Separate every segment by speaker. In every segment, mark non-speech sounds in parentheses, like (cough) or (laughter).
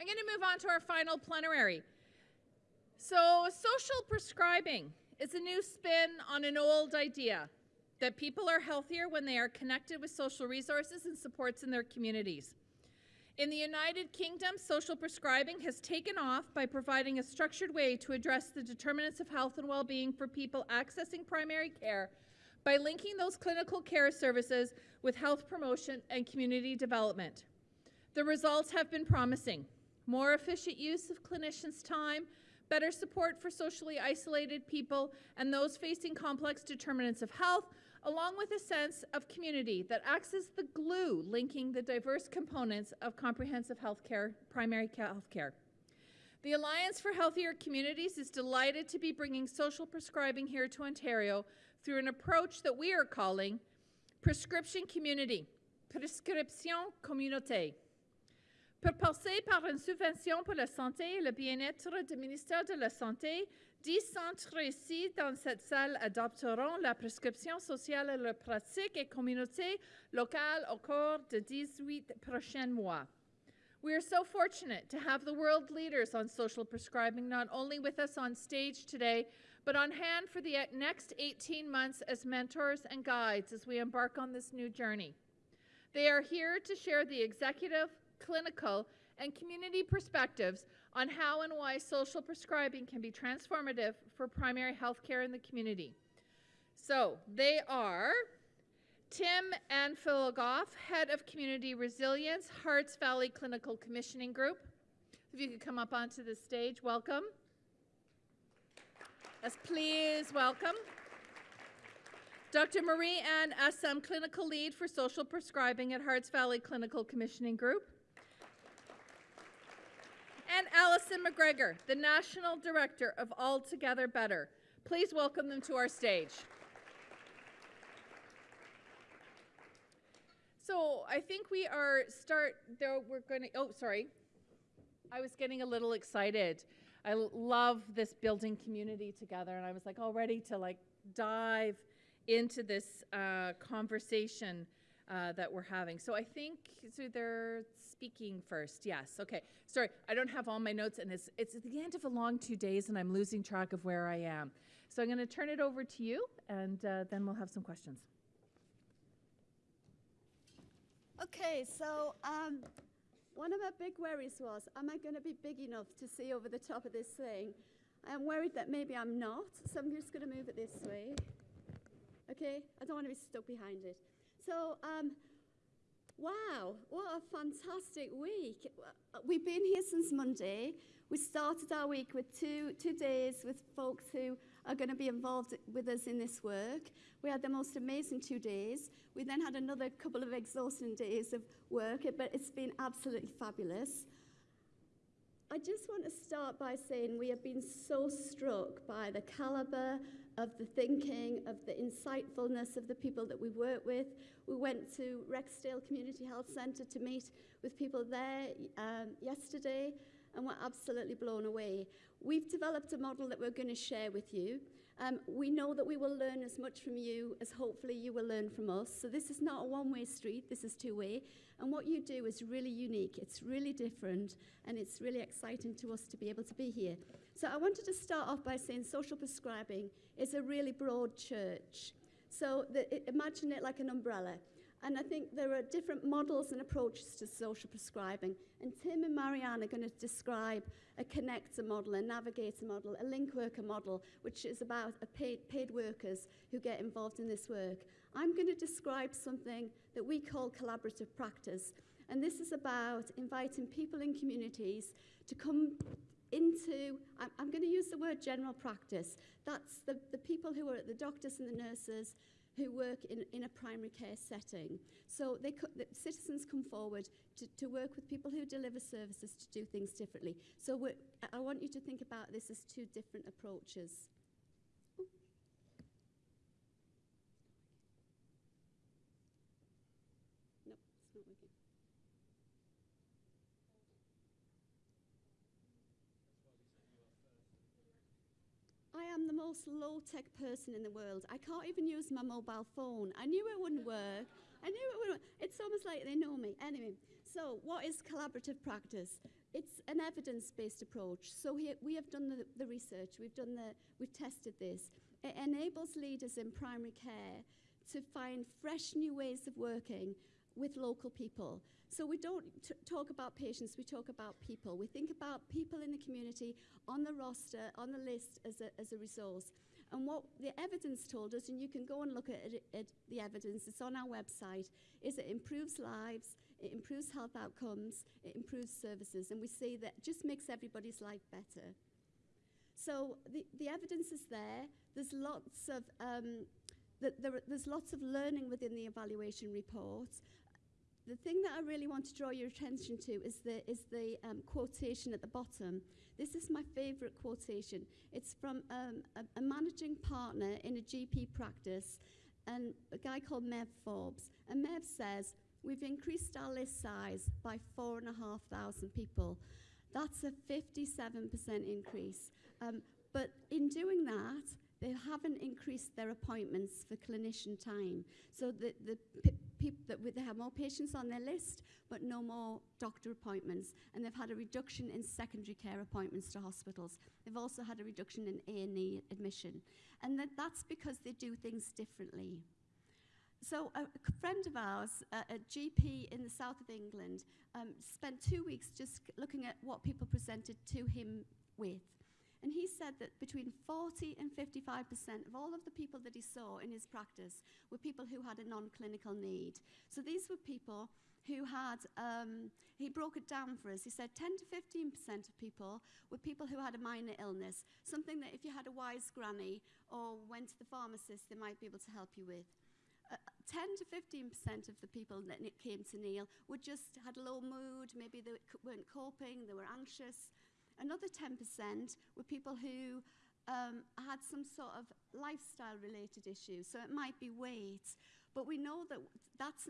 Speaker 1: I'm going to move on to our final plenary. So, social prescribing is a new spin on an old idea that people are healthier when they are connected with social resources and supports in their communities. In the United Kingdom, social prescribing has taken off by providing a structured way to address the determinants of health and well being for people accessing primary care by linking those clinical care services with health promotion and community development. The results have been promising more efficient use of clinicians' time, better support for socially isolated people and those facing complex determinants of health, along with a sense of community that acts as the glue linking the diverse components of comprehensive healthcare, primary healthcare. The Alliance for Healthier Communities is delighted to be bringing social prescribing here to Ontario through an approach that we are calling Prescription Community, Prescription Communauté. Propulsé par une subvention pour la santé et le bien-être du ministère de la Santé, dix centres ici dans cette salle adopteront la prescription sociale et la pratique et communauté locale au cours de 18 prochains mois. We are so fortunate to have the world leaders on social prescribing not only with us on stage today, but on hand for the next 18 months as mentors and guides as we embark on this new journey. They are here to share the executive, clinical, and community perspectives on how and why social prescribing can be transformative for primary health care in the community. So they are Tim Anfilogoff, Head of Community Resilience, Herts Valley Clinical Commissioning Group. If you could come up onto the stage, welcome. Yes, please welcome. Dr. Marie Anne Essam, Clinical Lead for Social Prescribing at Herts Valley Clinical Commissioning Group and Alison McGregor, the National Director of All Together Better. Please welcome them to our stage. So I think we are start there. We're going to. Oh, sorry. I was getting a little excited. I love this building community together, and I was like all ready to like dive into this uh, conversation uh, that we're having. So I think so they're speaking first. Yes. Okay. Sorry, I don't have all my notes, and it's it's at the end of a long two days, and I'm losing track of where I am. So I'm going to turn it over to you, and uh, then we'll have some questions.
Speaker 2: Okay. So. Um, one of my big worries was, am I going to be big enough to see over the top of this thing? I'm worried that maybe I'm not, so I'm just going to move it this way. Okay? I don't want to be stuck behind it. So, um, wow, what a fantastic week. We've been here since Monday. We started our week with two, two days with folks who are going to be involved with us in this work. We had the most amazing two days. We then had another couple of exhausting days of work, but it's been absolutely fabulous. I just want to start by saying we have been so struck by the caliber of the thinking, of the insightfulness of the people that we work with. We went to Rexdale Community Health Centre to meet with people there um, yesterday, and we're absolutely blown away. We've developed a model that we're going to share with you. Um, we know that we will learn as much from you as hopefully you will learn from us. So this is not a one-way street, this is two-way. And what you do is really unique, it's really different, and it's really exciting to us to be able to be here. So I wanted to start off by saying social prescribing is a really broad church. So the, imagine it like an umbrella. And I think there are different models and approaches to social prescribing. And Tim and Marianne are going to describe a connector model, a navigator model, a link worker model, which is about paid, paid workers who get involved in this work. I'm going to describe something that we call collaborative practice. And this is about inviting people in communities to come into, I'm, I'm going to use the word general practice. That's the, the people who are the doctors and the nurses who work in, in a primary care setting. So they the citizens come forward to, to work with people who deliver services to do things differently. So I want you to think about this as two different approaches. Am the most low-tech person in the world. I can't even use my mobile phone. I knew it wouldn't work. I knew it wouldn't. It's almost like they know me. Anyway, So, what is collaborative practice? It's an evidence-based approach. So we, we have done the, the research, we've done the, we've tested this. It enables leaders in primary care to find fresh new ways of working with local people. So we don't talk about patients, we talk about people. We think about people in the community on the roster, on the list as a, as a resource. And what the evidence told us, and you can go and look at, it, at the evidence, it's on our website, is it improves lives, it improves health outcomes, it improves services, and we see that just makes everybody's life better. So the, the evidence is there. There's lots of um, the, there, there's lots of learning within the evaluation report. The thing that I really want to draw your attention to is the, is the um, quotation at the bottom. This is my favourite quotation. It's from um, a, a managing partner in a GP practice, and a guy called Mev Forbes. And Mev says, We've increased our list size by 4,500 people. That's a 57% increase. Um, but in doing that, they haven't increased their appointments for clinician time. So the, the people that they have more patients on their list, but no more doctor appointments. And they've had a reduction in secondary care appointments to hospitals. They've also had a reduction in A&E admission. And that, that's because they do things differently. So a, a friend of ours, uh, a GP in the south of England, um, spent two weeks just looking at what people presented to him with. And he said that between 40 and 55% of all of the people that he saw in his practice were people who had a non-clinical need. So these were people who had, um, he broke it down for us. He said 10 to 15% of people were people who had a minor illness, something that if you had a wise granny or went to the pharmacist, they might be able to help you with. Uh, 10 to 15% of the people that came to Neil were just had a low mood, maybe they weren't coping, they were anxious. Another 10% were people who um, had some sort of lifestyle related issues. So it might be weight, but we know that that's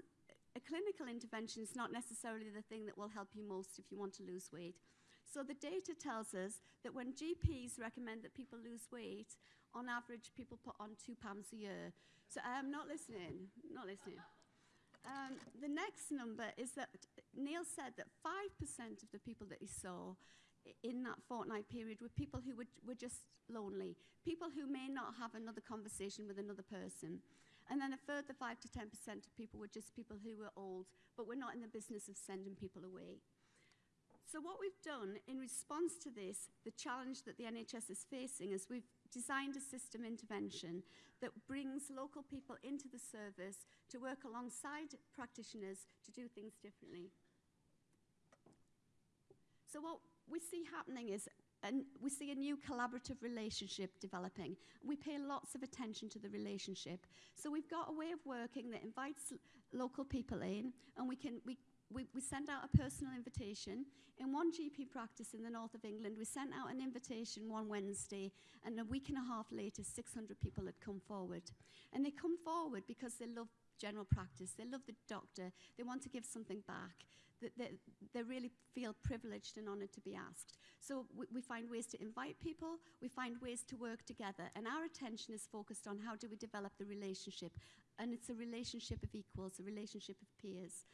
Speaker 2: a clinical intervention is not necessarily the thing that will help you most if you want to lose weight. So the data tells us that when GPs recommend that people lose weight, on average, people put on two pounds a year. So I'm um, not listening, not listening. Um, the next number is that Neil said that 5% of the people that he saw in that fortnight period were people who were, were just lonely, people who may not have another conversation with another person. And then a further 5 to 10% of people were just people who were old, but we're not in the business of sending people away. So what we've done in response to this, the challenge that the NHS is facing, is we've designed a system intervention that brings local people into the service to work alongside practitioners to do things differently. So what we see happening is and we see a new collaborative relationship developing. We pay lots of attention to the relationship. So we've got a way of working that invites local people in, and we can we we, we send out a personal invitation. In one GP practice in the north of England, we sent out an invitation one Wednesday, and a week and a half later, 600 people had come forward. And they come forward because they love general practice, they love the doctor, they want to give something back. That they, they really feel privileged and honoured to be asked. So we, we find ways to invite people, we find ways to work together, and our attention is focused on how do we develop the relationship. And it's a relationship of equals, a relationship of peers.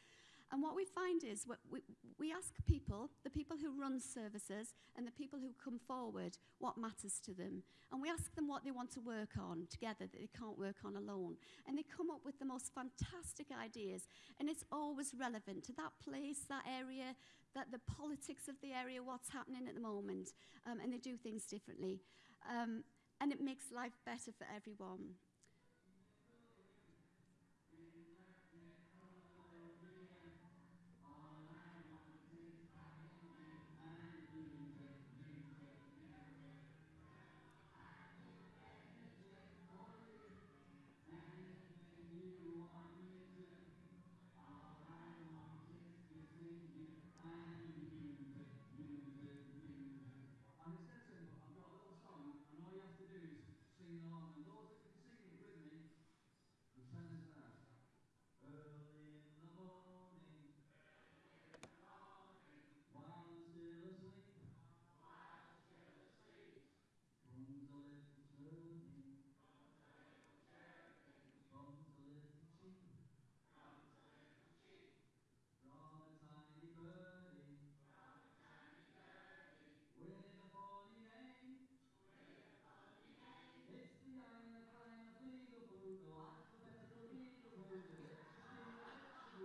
Speaker 2: And what we find is we, we ask people, the people who run services and the people who come forward, what matters to them. And we ask them what they want to work on together that they can't work on alone. And they come up with the most fantastic ideas. And it's always relevant to that place, that area, that the politics of the area, what's happening at the moment. Um, and they do things differently. Um, and it makes life better for everyone.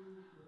Speaker 2: I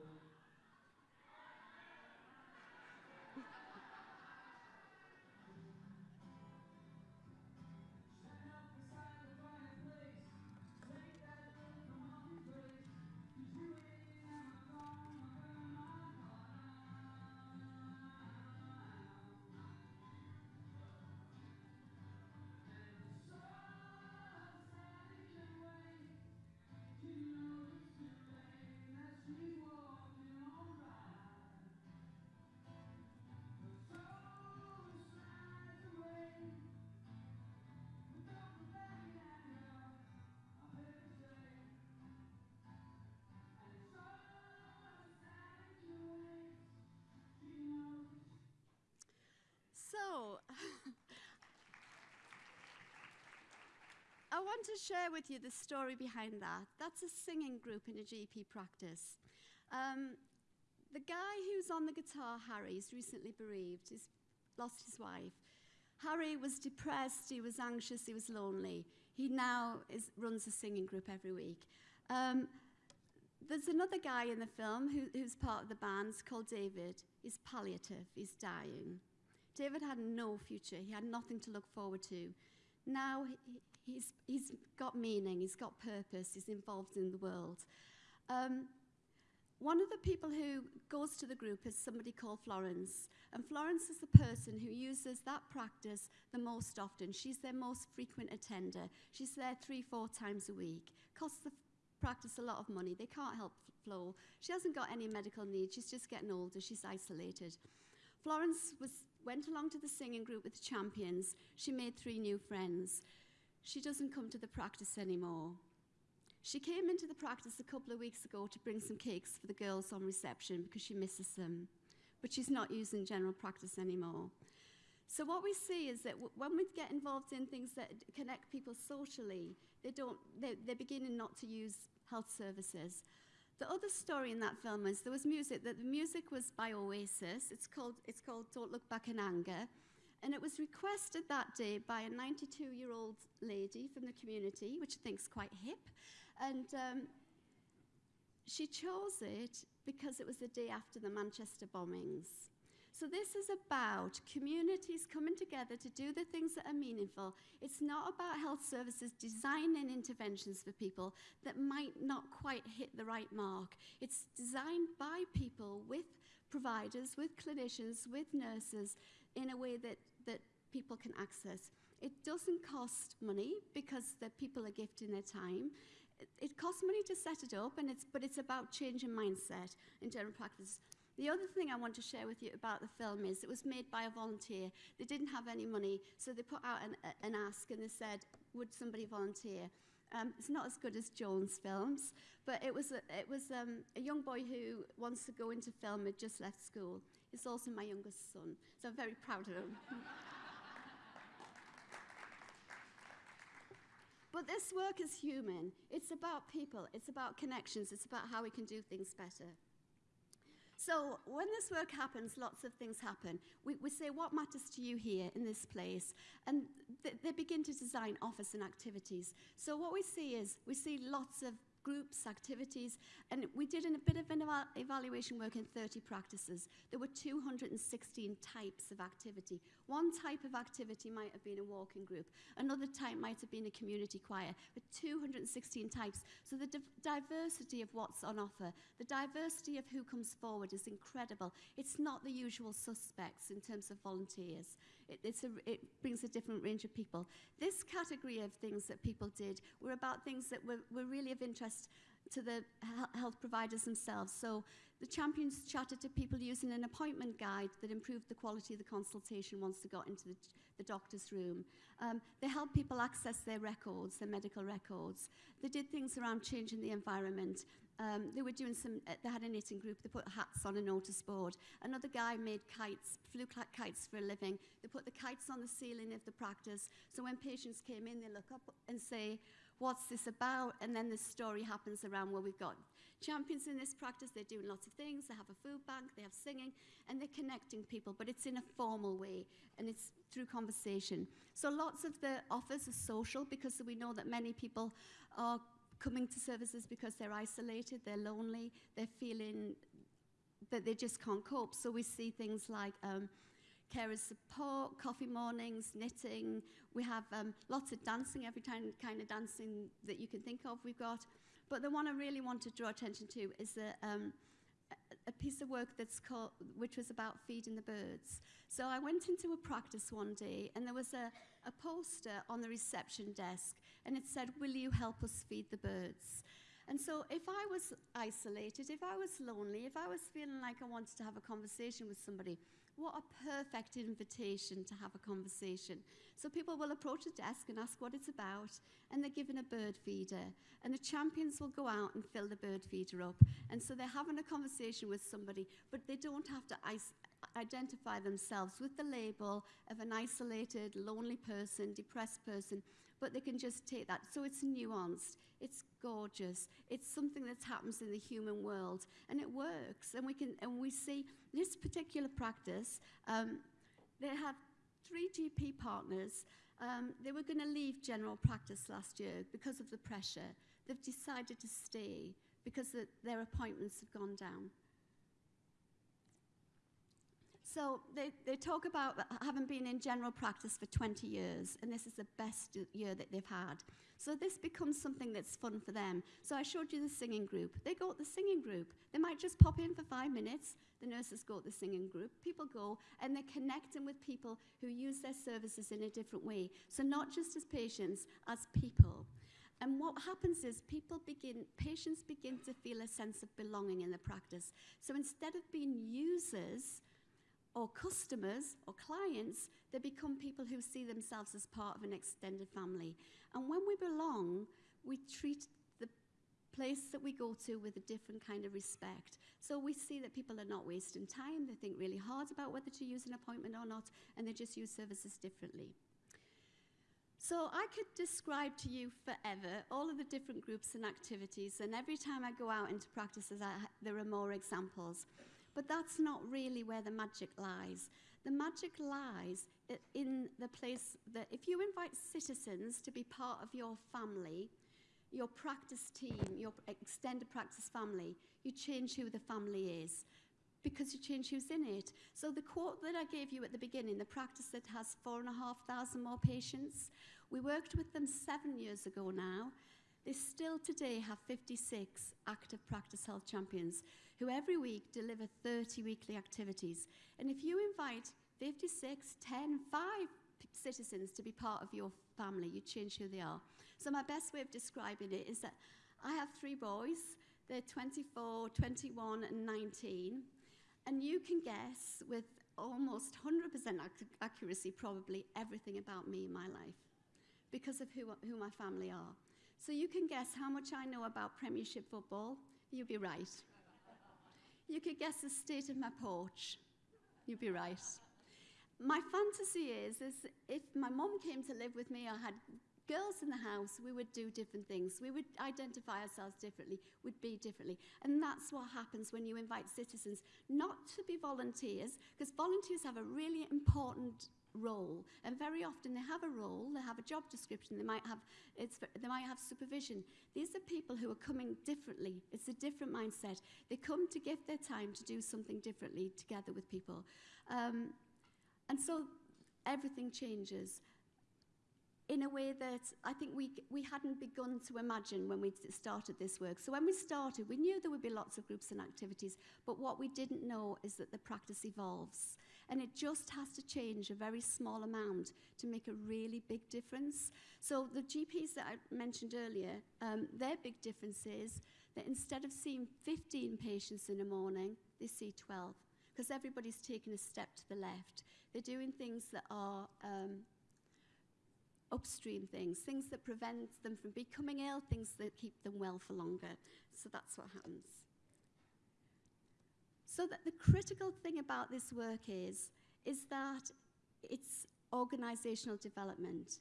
Speaker 2: want to share with you the story behind that. That's a singing group in a GP practice. Um, the guy who's on the guitar, Harry, is recently bereaved. He's lost his wife. Harry was depressed, he was anxious, he was lonely. He now is, runs a singing group every week. Um, there's another guy in the film who, who's part of the band it's called David. He's palliative, he's dying. David had no future, he had nothing to look forward to. Now he's, he's got meaning, he's got purpose, he's involved in the world. Um, one of the people who goes to the group is somebody called Florence. And Florence is the person who uses that practice the most often. She's their most frequent attender. She's there three, four times a week. Costs the practice a lot of money. They can't help Flo. She hasn't got any medical needs. She's just getting older. She's isolated. Florence was, went along to the singing group with the champions. She made three new friends. She doesn't come to the practice anymore. She came into the practice a couple of weeks ago to bring some cakes for the girls on reception because she misses them. But she's not using general practice anymore. So what we see is that when we get involved in things that connect people socially, they don't, they, they're beginning not to use health services. The other story in that film is there was music, that the music was by Oasis. It's called, it's called Don't Look Back in Anger. And it was requested that day by a 92-year-old lady from the community, which I think is quite hip. And um, she chose it because it was the day after the Manchester bombings. So this is about communities coming together to do the things that are meaningful. It's not about health services designing interventions for people that might not quite hit the right mark. It's designed by people with providers, with clinicians, with nurses in a way that, that people can access. It doesn't cost money because the people are gifting their time. It, it costs money to set it up, and it's, but it's about changing mindset in general practice. The other thing I want to share with you about the film is it was made by a volunteer. They didn't have any money, so they put out an, an ask and they said, would somebody volunteer? Um, it's not as good as Joan's films, but it was, a, it was um, a young boy who wants to go into film, had just left school. He's also my youngest son, so I'm very proud of him. (laughs) But this work is human. It's about people. It's about connections. It's about how we can do things better. So when this work happens, lots of things happen. We, we say, what matters to you here in this place? And th- they begin to design offers and activities. So what we see is, we see lots of groups, activities, and we did a bit of an eva- evaluation work in 30 practices. There were 216 types of activity. One type of activity might have been a walking group, another type might have been a community choir, but 216 types. So the div- diversity of what's on offer, the diversity of who comes forward is incredible. It's not the usual suspects in terms of volunteers. It, it's a, it brings a different range of people. This category of things that people did were about things that were, were really of interest to the health providers themselves. So the champions chatted to people using an appointment guide that improved the quality of the consultation once they got into the, the doctor's room. Um, they helped people access their records, their medical records. They did things around changing the environment. Um, they were doing some, uh, they had a knitting group, they put hats on a notice board. Another guy made kites, flew kites for a living. They put the kites on the ceiling of the practice. So when patients came in, they look up and say, what's this about? And then the story happens around where we've got champions in this practice. They're doing lots of things. They have a food bank, they have singing, and they're connecting people, but it's in a formal way and it's through conversation. So lots of the offers are social because we know that many people are coming to services because they're isolated, they're lonely, they're feeling that they just can't cope. So we see things like um, carers support, coffee mornings, knitting. We have um, lots of dancing, every time kind of dancing that you can think of we've got. But the one I really want to draw attention to is a, um, a- piece of work that's called, which was about feeding the birds. So I went into a practice one day and there was a, a poster on the reception desk and it said, will you help us feed the birds? And so if I was isolated, if I was lonely, if I was feeling like I wanted to have a conversation with somebody, what a perfect invitation to have a conversation. So people will approach a desk and ask what it's about, and they're given a bird feeder. And the champions will go out and fill the bird feeder up. And so they're having a conversation with somebody, but they don't have to identify themselves with the label of an isolated, lonely person, depressed person, but they can just take that. So it's nuanced, it's gorgeous, it's something that happens in the human world, and it works. And we can, and we see this particular practice. Um, they have three GP partners. Um, they were going to leave general practice last year because of the pressure. They've decided to stay because the, their appointments have gone down. So they, they talk about having been in general practice for 20 years, and this is the best year that they've had. So this becomes something that's fun for them. So I showed you the singing group. They go the singing group. They might just pop in for five minutes. The nurses go to the singing group. People go, and they're connecting with people who use their services in a different way. So not just as patients, as people. And what happens is people begin, patients begin to feel a sense of belonging in the practice. So instead of being users, or customers or clients, they become people who see themselves as part of an extended family. And when we belong, we treat the place that we go to with a different kind of respect. So we see that people are not wasting time, they think really hard about whether to use an appointment or not, and they just use services differently. So I could describe to you forever all of the different groups and activities, and every time I go out into practices, I, there are more examples. But that's not really where the magic lies. The magic lies in the place that if you invite citizens to be part of your family, your practice team, your extended practice family, you change who the family is because you change who's in it. So the quote that I gave you at the beginning, the practice that has four and a half thousand more patients, we worked with them seven years ago now. They still today have 56 active practice health champions who every week deliver 30 weekly activities. And if you invite 56, 10, 5 citizens to be part of your family, you change who they are. So my best way of describing it is that I have three boys. They're 24, 21, and 19. And you can guess with almost 100% ac- accuracy probably everything about me in my life because of who, who my family are. So you can guess how much I know about Premiership football. You'd be right. You could guess the state of my porch. You'd be right. My fantasy is, is if my mum came to live with me or had girls in the house, we would do different things. We would identify ourselves differently, would be differently. And that's what happens when you invite citizens not to be volunteers, because volunteers have a really important role. And very often they have a role they have a job description they might have it's they might have supervision. These are people who are coming differently. It's a different mindset. They come to give their time to do something differently together with people. Um, and so everything changes in a way that I think we, we hadn't begun to imagine when we started this work. So when we started, we knew there would be lots of groups and activities, but what we didn't know is that the practice evolves. And it just has to change a very small amount to make a really big difference. So the GPs that I mentioned earlier, um, their big difference is that instead of seeing 15 patients in a morning, they see 12 because everybody's taken a step to the left. They're doing things that are um, upstream things, things that prevent them from becoming ill, things that keep them well for longer. So that's what happens. So that the critical thing about this work is, is that it's organizational development.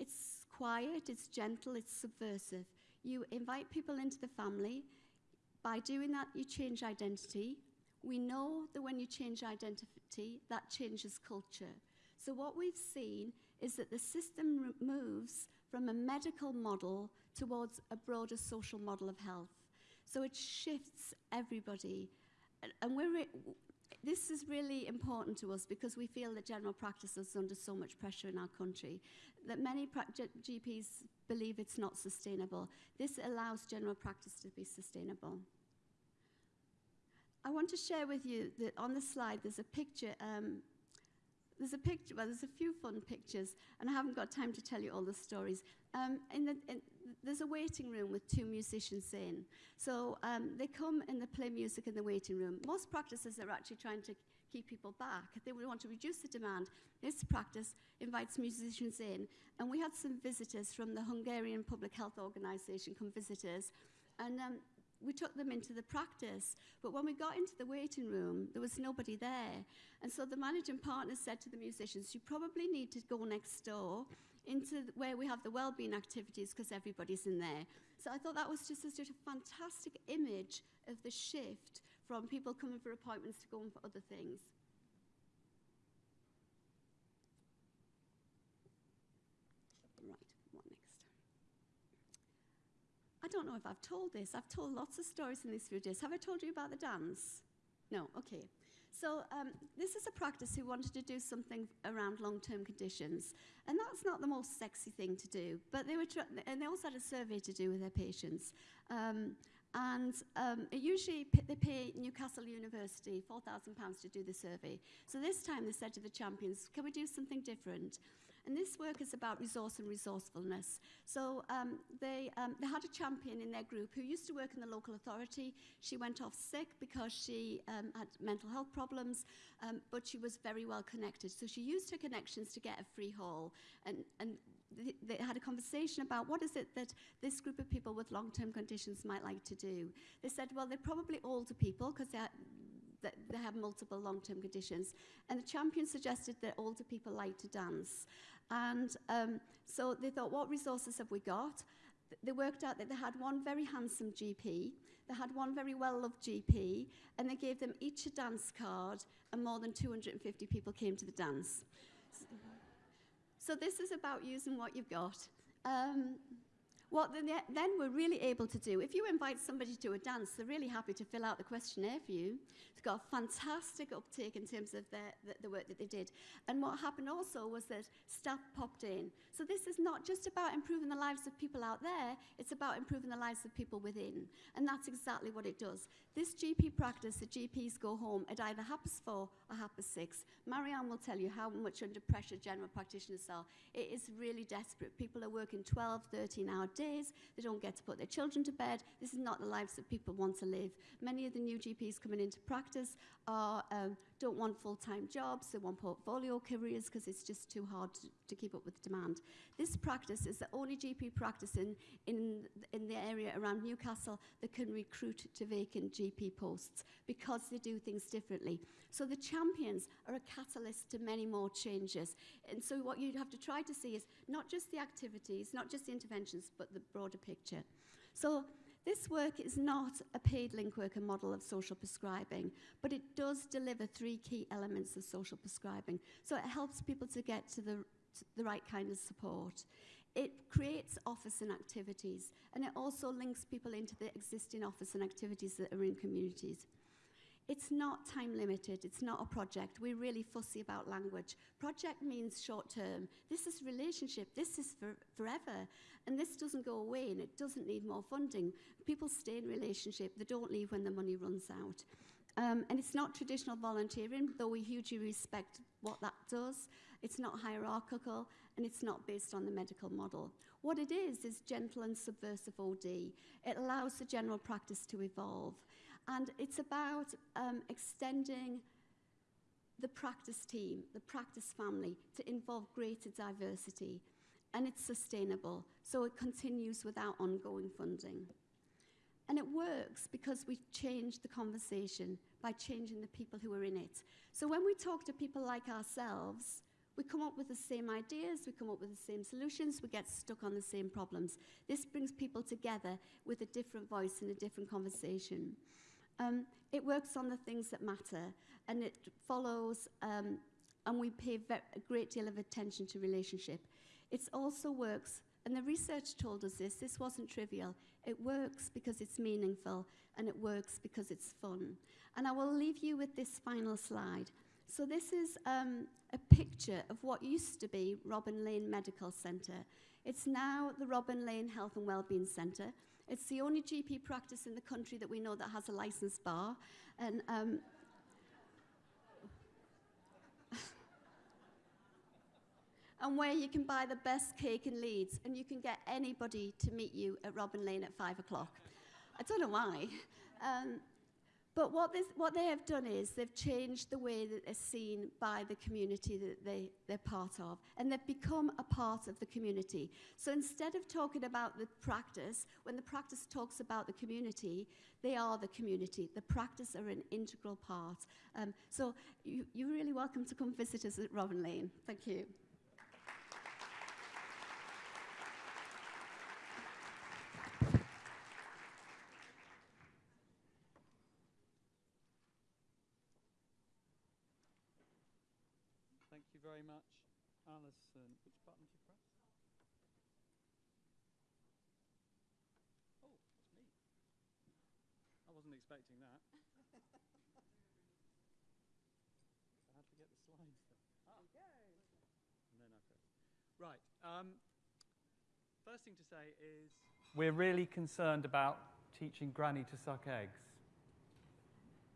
Speaker 2: It's quiet, it's gentle, it's subversive. You invite people into the family. By doing that, you change identity. We know that when you change identity, that changes culture. So what we've seen is that the system moves from a medical model towards a broader social model of health. So it shifts everybody. And, we're re- this is really important to us because we feel that general practice is under so much pressure in our country that many GPs believe it's not sustainable. This allows general practice to be sustainable. I want to share with you that on the slide there's a picture. Um, there's a picture, well, there's a few fun pictures, and I haven't got time to tell you all the stories. Um, in the, in, there's a waiting room with two musicians in. So um, they come and they play music in the waiting room. Most practices are actually trying to keep people back. They would want to reduce the demand. This practice invites musicians in, and we had some visitors from the Hungarian Public Health Organization come visit us, and um, we took them into the practice, but when we got into the waiting room, there was nobody there. And so the managing partner said to the musicians, You probably need to go next door into where we have the well-being activities because everybody's in there. So I thought that was just such a fantastic image of the shift from people coming for appointments to going for other things. Right, what next? I don't know if I've told this. I've told lots of stories in these few days. Have I told you about the dance? No, okay. So um, this is a practice who wanted to do something around long-term conditions, and that's not the most sexy thing to do. But they were, and they also had a survey to do with their patients. Um, and um, usually they pay Newcastle University £4,000 to do the survey. So this time they said to the champions, can we do something different? And this work is about resource and resourcefulness. So um, they, um, they had a champion in their group who used to work in the local authority. She went off sick because she um, had mental health problems, um, but she was very well connected. So she used her connections to get a free hall. And, and th- they had a conversation about what is it that this group of people with long-term conditions might like to do. They said, well, they're probably older people because they're that they have multiple long-term conditions. And the champion suggested that older people like to dance. And um, so they thought, what resources have we got? They worked out that they had one very handsome GP, they had one very well-loved GP, and they gave them each a dance card, and more than 250 people came to the dance. So this is about using what you've got. Um, what then, then we're really able to do, if you invite somebody to a dance, they're really happy to fill out the questionnaire for you. It's got a fantastic uptake in terms of their, the, the work that they did. And what happened also was that staff popped in. So this is not just about improving the lives of people out there, it's about improving the lives of people within. And that's exactly what it does. This GP practice, the GPs go home at either HAPAS 4 or HAPAS 6. Marianne will tell you how much under pressure general practitioners are. It is really desperate. People are working 12, 13 hour days. They don't get to put their children to bed. This is not the lives that people want to live. Many of the new GPs coming into practice are, um, don't want full-time jobs. They want portfolio careers because it's just too hard to, to keep up with demand. This practice is the only GP practice in, in, in the area around Newcastle that can recruit to vacant GP posts because they do things differently. So the champions are a catalyst to many more changes. And so what you'd have to try to see is not just the activities, not just the interventions, but the broader picture. So this work is not a paid link worker model of social prescribing, but it does deliver three key elements of social prescribing. So it helps people to get to the, to the right kind of support. It creates office and activities, and it also links people into the existing office and activities that are in communities. It's not time limited, it's not a project. We're really fussy about language. Project means short term. This is relationship, this is for forever. And this doesn't go away and it doesn't need more funding. People stay in relationship, they don't leave when the money runs out. Um, and it's not traditional volunteering, though we hugely respect what that does. It's not hierarchical and it's not based on the medical model. What it is, is gentle and subversive OD. It allows the general practice to evolve. And it's about um, extending the practice team, the practice family, to involve greater diversity. And it's sustainable, so it continues without ongoing funding. And it works because we've changed the conversation by changing the people who are in it. So when we talk to people like ourselves, we come up with the same ideas, we come up with the same solutions, we get stuck on the same problems. This brings people together with a different voice and a different conversation. Um, it works on the things that matter, and it follows, um, and we pay a great deal of attention to relationship. It also works And the research told us this. This wasn't trivial. It works because it's meaningful and it works because it's fun. And I will leave you with this final slide. So, this is um, a picture of what used to be Robin Lane Medical Centre. It's now the Robin Lane Health and Wellbeing Centre. It's the only GP practice in the country that we know that has a licensed bar. And um, (laughs) and where you can buy the best cake in Leeds and you can get anybody to meet you at Robin Lane at five o'clock. I don't know why. Um, but what, this, what they have done is they've changed the way that they're seen by the community that they, they're part of, and they've become a part of the community. So instead of talking about the practice, when the practice talks about the community, they are the community. The practice are an integral part. Um, so you, you're really welcome to come visit us at Robin Lane. Thank you.
Speaker 3: Thank you very much, Alison. Which button do you press? Oh, it's me. I wasn't expecting that. so how do we get the slides then? Ah. And then I press. Right. Um, first thing to say is we're really concerned about teaching Granny to suck eggs.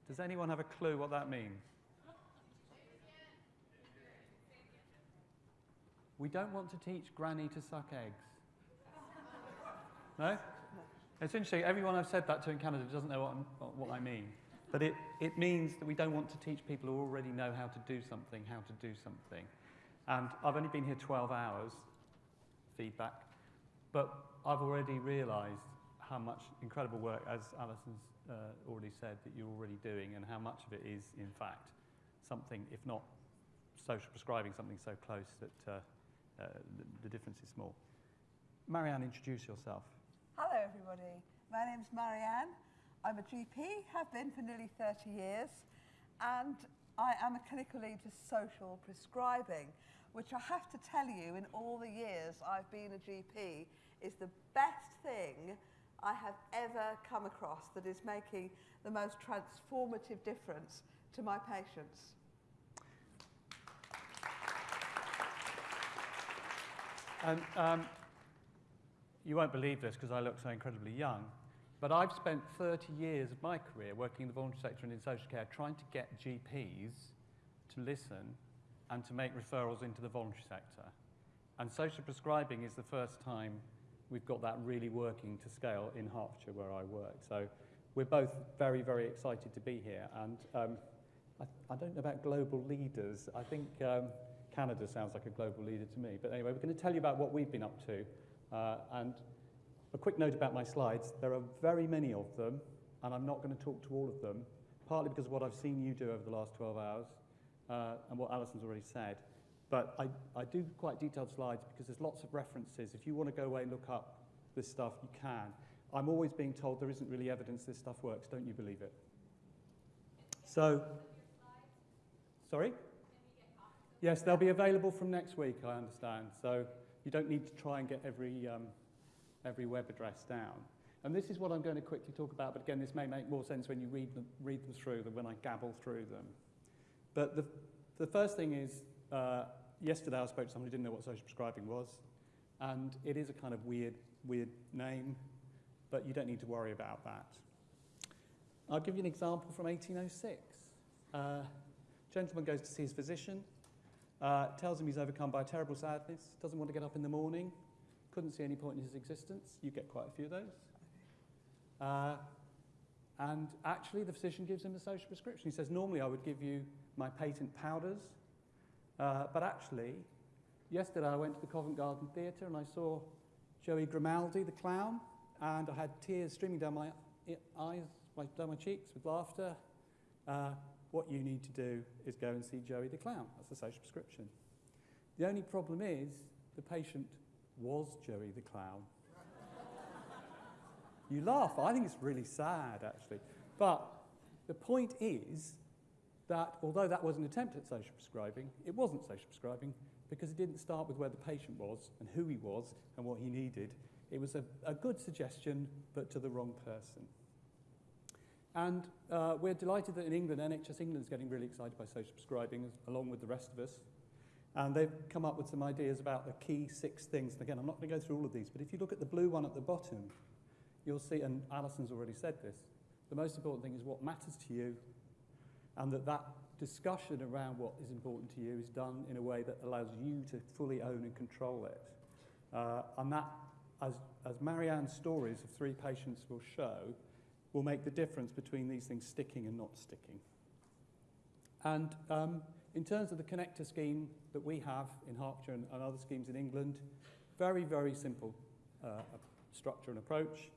Speaker 3: Does anyone have a clue what that means? We don't want to teach Granny to suck eggs. No? It's interesting. Everyone I've said that to in Canada doesn't know what, I'm, what I mean. But it, it means that we don't want to teach people who already know how to do something how to do something. And I've only been here 12 hours, feedback, but I've already realised how much incredible work, as Alison's uh, already said, that you're already doing, and how much of it is, in fact, something, if not social prescribing, something so close that uh, uh, the, the difference is small. Marianne, introduce yourself.
Speaker 4: Hello, everybody. My name's Marianne. I'm a GP, have been for nearly 30 years, and I am a clinical lead for social prescribing, which I have to tell you, in all the years I've been a GP, is the best thing I have ever come across that is making the most transformative difference to my patients.
Speaker 3: And um, you won't believe this because I look so incredibly young, but I've spent 30 years of my career working in the voluntary sector and in social care trying to get GPs to listen and to make referrals into the voluntary sector. And social prescribing is the first time we've got that really working to scale in Hertfordshire where I work. So we're both very, very excited to be here. And um, I, I don't know about global leaders. I think um, Canada sounds like a global leader to me. But anyway, we're going to tell you about what we've been up to. Uh, and a quick note about my slides. There are very many of them, and I'm not going to talk to all of them, partly because of what I've seen you do over the last 12 hours uh, and what Alison's already said. But I, I do quite detailed slides because there's lots of references. If you want to go away and look up this stuff, you can. I'm always being told there isn't really evidence this stuff works. Don't you believe it? So, sorry? Yes, they'll be available from next week, I understand. So you don't need to try and get every, um, every web address down. And this is what I'm going to quickly talk about, but again, this may make more sense when you read them, read them through than when I gabble through them. But the, the first thing is, uh, yesterday I spoke to someone who didn't know what social prescribing was, and it is a kind of weird, weird name, but you don't need to worry about that. I'll give you an example from 1806. Uh, gentleman goes to see his physician, uh, tells him he's overcome by terrible sadness, doesn't want to get up in the morning, couldn't see any point in his existence. You get quite a few of those. Uh, and actually, the physician gives him a social prescription. He says, Normally, I would give you my patent powders, uh, but actually, yesterday I went to the Covent Garden Theatre and I saw Joey Grimaldi, the clown, and I had tears streaming down my eyes, down my cheeks with laughter. Uh, what you need to do is go and see Joey the clown. That's a social prescription. The only problem is the patient was Joey the clown. you laugh. I think it's really sad, actually. But the point is, that although that was an attempt at social prescribing, it wasn't social prescribing because it didn't start with where the patient was and who he was and what he needed. It was a, a good suggestion, but to the wrong person. And uh, we're delighted that in England, NHS England is getting really excited by social prescribing, along with the rest of us. And they've come up with some ideas about the key six things. And again, I'm not going to go through all of these, but if you look at the blue one at the bottom, you'll see, and Alison's already said this, the most important thing is what matters to you, and that that discussion around what is important to you is done in a way that allows you to fully own and control it. Uh, and that, as, as Marie Anne's stories of three patients will show, will make the difference between these things sticking and not sticking. And um, in terms of the connector scheme that we have in Hertfordshire and, and other schemes in England, very, very simple uh, structure and approach.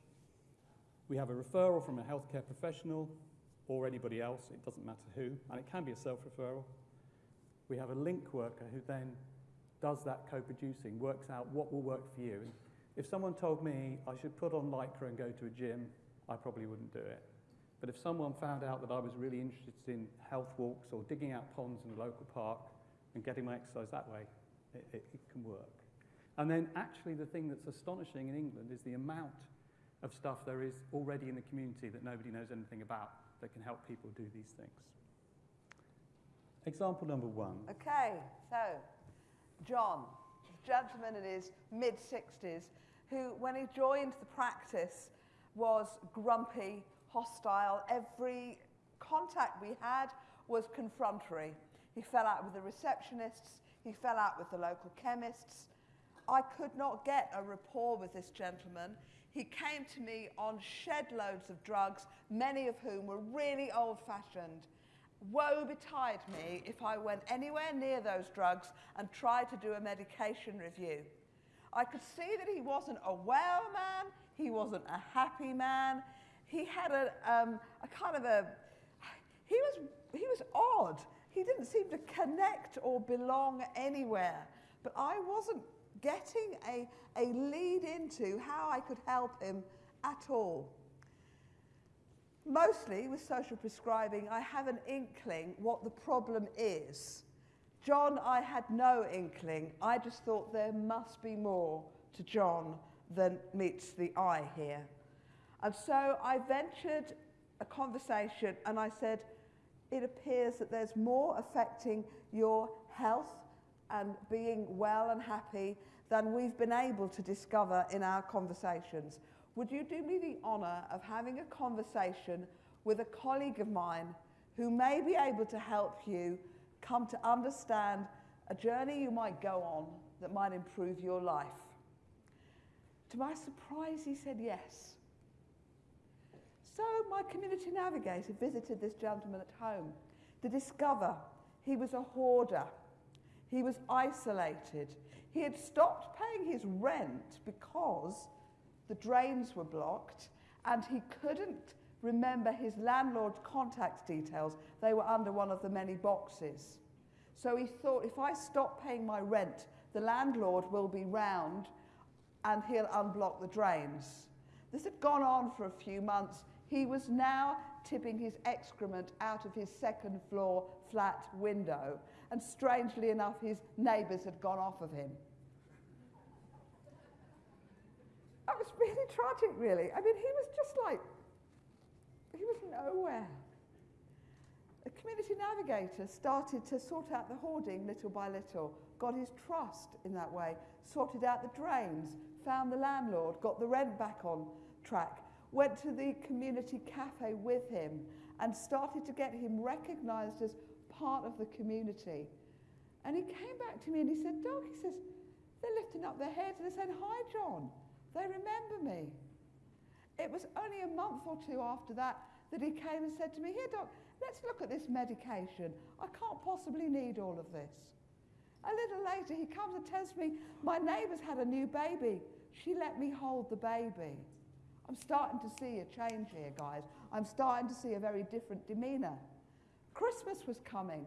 Speaker 3: We have a referral from a healthcare professional or anybody else, it doesn't matter who, and it can be a self-referral. We have a link worker who then does that co-producing, works out what will work for you. If someone told me I should put on Lycra and go to a gym, I probably wouldn't do it. But if someone found out that I was really interested in health walks or digging out ponds in a local park and getting my exercise that way, it, it, it can work. And then actually the thing that's astonishing in England is the amount of stuff there is already in the community that nobody knows anything about that can help people do these things. Example number one.
Speaker 4: Okay, so John, gentleman in his mid 60s, who, when he joined the practice, was grumpy, hostile. Every contact we had was confrontatory. He fell out with the receptionists, he fell out with the local chemists. I could not get a rapport with this gentleman. He came to me on shed loads of drugs, many of whom were really old fashioned. Woe betide me if I went anywhere near those drugs and tried to do a medication review. I could see that he wasn't a well man, he wasn't a happy man. He had a, um, a kind of a, he was, he was odd. He didn't seem to connect or belong anywhere. But I wasn't getting a, a lead into how I could help him at all. Mostly with social prescribing, I have an inkling what the problem is. John, I had no inkling. I just thought there must be more to John than meets the eye here. And so I ventured a conversation and I said, it appears that there's more affecting your health and being well and happy than we've been able to discover in our conversations. Would you do me the honour of having a conversation with a colleague of mine who may be able to help you come to understand a journey you might go on that might improve your life? To my surprise, he said yes. So my community navigator visited this gentleman at home to discover he was a hoarder. He was isolated. He had stopped paying his rent because the drains were blocked and he couldn't remember his landlord's contact details. They were under one of the many boxes. So he thought, if I stop paying my rent, the landlord will be round and he'll unblock the drains. This had gone on for a few months. He was now tipping his excrement out of his second floor flat window, and strangely enough, his neighbours had gone off of him. That was really tragic, really. I mean, he was just like, he was nowhere. The community navigator started to sort out the hoarding little by little, got his trust in that way, sorted out the drains, found the landlord, got the rent back on track, went to the community cafe with him and started to get him recognised as part of the community. And he came back to me and he said, Doug, he says, they're lifting up their heads and they're saying, hi, John. They remember me. It was only a month or two after that that he came and said to me, here, Doc, let's look at this medication. I can't possibly need all of this. A little later, he comes and tells me, my neighbour's had a new baby. She let me hold the baby. I'm starting to see a change here, guys. I'm starting to see a very different demeanour. Christmas was coming.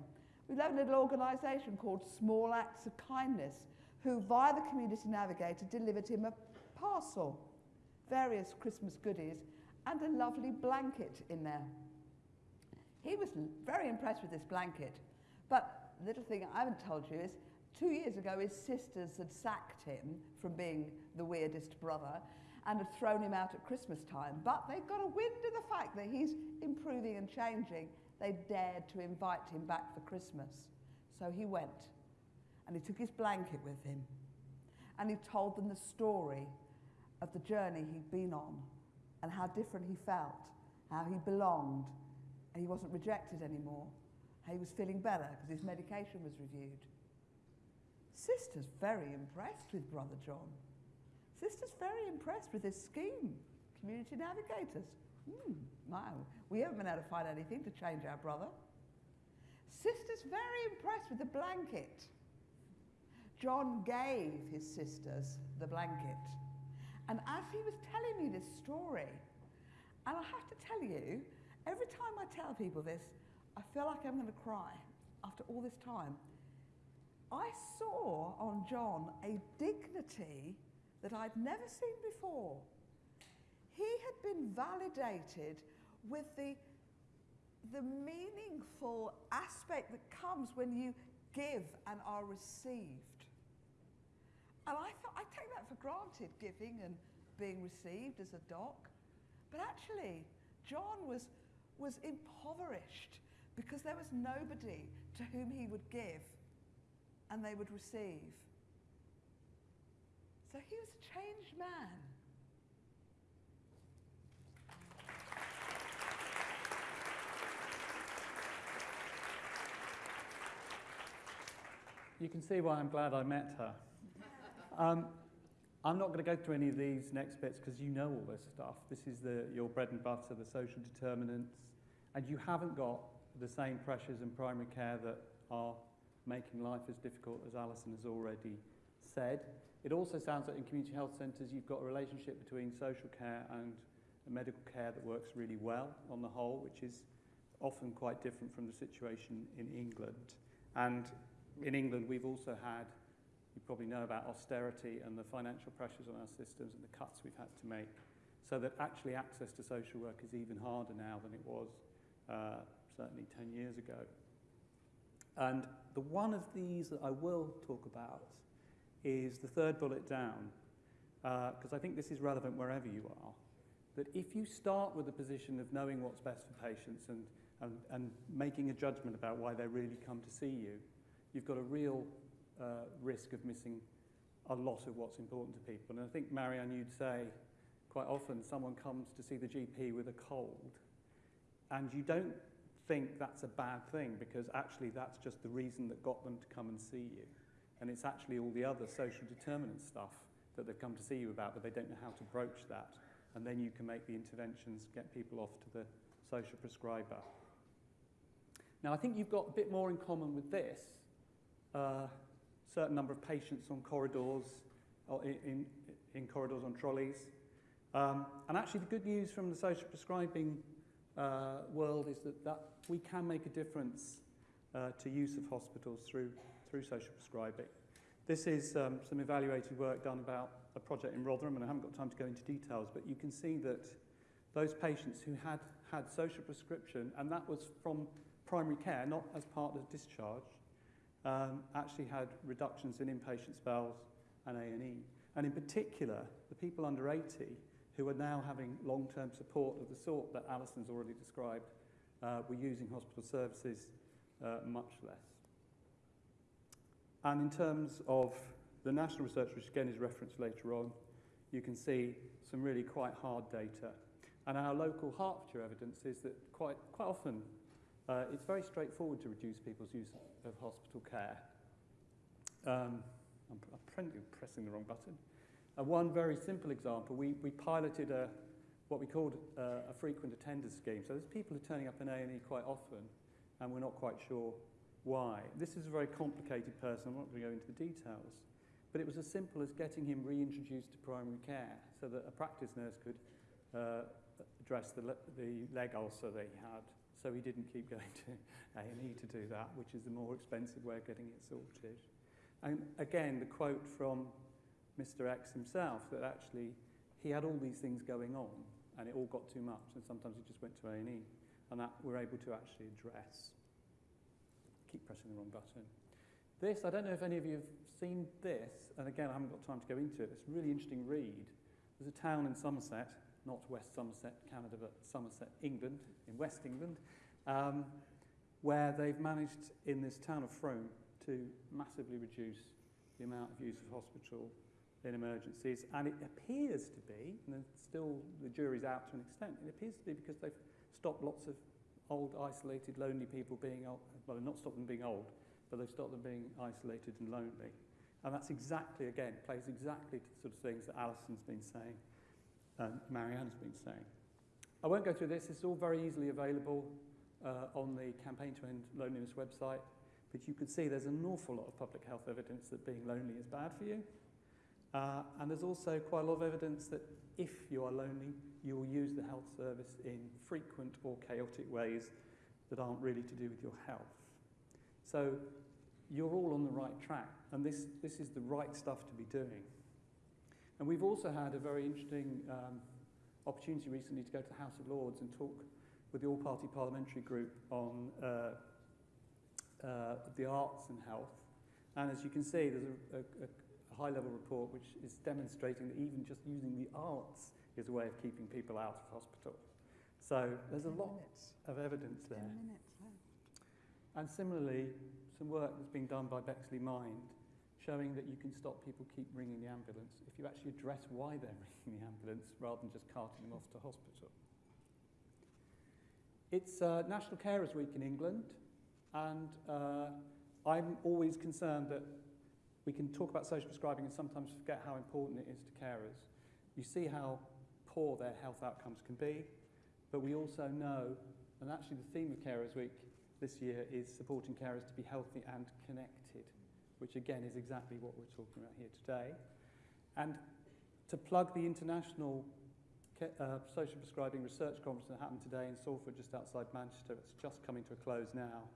Speaker 4: We have a little organisation called Small Acts of Kindness, who, via the Community Navigator, delivered him a parcel, various Christmas goodies, and a lovely blanket in there. He was very impressed with this blanket. But the little thing I haven't told you is two years ago his sisters had sacked him from being the weirdest brother and had thrown him out at Christmas time. But they got a wind of the fact that he's improving and changing. They dared to invite him back for Christmas. So he went and he took his blanket with him and he told them the story of the journey he'd been on and how different he felt, how he belonged, and he wasn't rejected anymore, how he was feeling better because his medication was reviewed. Sister's very impressed with Brother John. Sister's very impressed with his scheme, Community Navigators. Hmm, we haven't been able to find anything to change our brother. Sister's very impressed with the blanket. John gave his sisters the blanket. And as he was telling me this story, and I have to tell you, every time I tell people this, I feel like I'm going to cry after all this time. I saw on John a dignity that I'd never seen before. He had been validated with the, the meaningful aspect that comes when you give and are received. And I thought I take that for granted, giving and being received as a doc. But actually, John was, was impoverished because there was nobody to whom he would give and they would receive. So he was a changed man.
Speaker 3: You can see why I'm glad I met her. Um, I'm not going to go through any of these next bits because you know all this stuff. This is the, your bread and butter, the social determinants, and you haven't got the same pressures in primary care that are making life as difficult as Alison has already said. It also sounds like in community health centres you've got a relationship between social care and medical care that works really well on the whole, which is often quite different from the situation in England. And in England we've also had you probably know about austerity and the financial pressures on our systems and the cuts we've had to make. So that actually access to social work is even harder now than it was uh, certainly 10 years ago. And the one of these that I will talk about is the third bullet down, because uh, I think this is relevant wherever you are. That if you start with a position of knowing what's best for patients and, and, and making a judgment about why they really come to see you, you've got a real uh, risk of missing a lot of what's important to people. And I think, Marie Anne, you'd say quite often someone comes to see the GP with a cold, and you don't think that's a bad thing because actually that's just the reason that got them to come and see you. And it's actually all the other social determinant stuff that they've come to see you about, but they don't know how to broach that. And then you can make the interventions, get people off to the social prescriber. Now, I think you've got a bit more in common with this. Uh, certain number of patients on corridors, or in, in, corridors on trolleys. Um, and actually the good news from the social prescribing uh, world is that, that we can make a difference uh, to use of hospitals through, through social prescribing. This is um, some evaluated work done about a project in Rotherham, and I haven't got time to go into details, but you can see that those patients who had had social prescription, and that was from primary care, not as part of discharge, um, actually had reductions in inpatient spells and A&E. And in particular, the people under 80 who are now having long-term support of the sort that Alison's already described uh, were using hospital services uh, much less. And in terms of the national research, which again is referenced later on, you can see some really quite hard data. And our local Hertfordshire evidence is that quite, quite often uh, it's very straightforward to reduce people's use of hospital care. Um, I'm, I'm pressing the wrong button. Uh, one very simple example, we, we piloted a, what we called uh, a frequent attender scheme. So there's people who are turning up in A&E quite often, and we're not quite sure why. This is a very complicated person, I'm not going to go into the details. But it was as simple as getting him reintroduced to primary care so that a practice nurse could uh, address the, le the leg ulcer that he had so he didn't keep going to A&E to do that, which is the more expensive way of getting it sorted. And again, the quote from Mr. X himself, that actually he had all these things going on, and it all got too much, and sometimes he just went to A&E. and that we're able to actually address. Keep pressing the wrong button. This, I don't know if any of you have seen this, and again, I haven't got time to go into it. It's a really interesting read. There's a town in Somerset, not West Somerset, Canada, but Somerset, England, in West England, um, where they've managed in this town of Frome to massively reduce the amount of use of hospital in emergencies. And it appears to be, and still the jury's out to an extent, it appears to be because they've stopped lots of old, isolated, lonely people being old. Well, not stopped them being old, but they've stopped them being isolated and lonely. And that's exactly, again, plays exactly to the sort of things that Alison's been saying and Marie Anne's been saying. I won't go through this, it's all very easily available uh, on the Campaign to End Loneliness website, but you can see there's an awful lot of public health evidence that being lonely is bad for you. Uh, and there's also quite a lot of evidence that if you are lonely, you will use the health service in frequent or chaotic ways that aren't really to do with your health. So you're all on the right track, and this, this is the right stuff to be doing. And we've also had a very interesting um, opportunity recently to go to the House of Lords and talk with the all-party parliamentary group on uh, uh, the arts and health. And as you can see, there's a, a, a high-level report which is demonstrating that even just using the arts is a way of keeping people out of hospital. So there's a lot
Speaker 4: minutes.
Speaker 3: of evidence there.
Speaker 4: Minutes left.
Speaker 3: And similarly, some work that's been done by Bexley Mind showing that you can stop people keep ringing the ambulance if you actually address why they're (laughs) ringing the ambulance rather than just carting them off to hospital. It's uh, National Carers Week in England, and uh, I'm always concerned that we can talk about social prescribing and sometimes forget how important it is to carers. You see how poor their health outcomes can be, but we also know, and actually the theme of Carers Week this year is supporting carers to be healthy and connected, which again is exactly what we're talking about here today. And to plug the international uh, social prescribing research conference that happened today in Salford, just outside Manchester, it's just coming to a close now.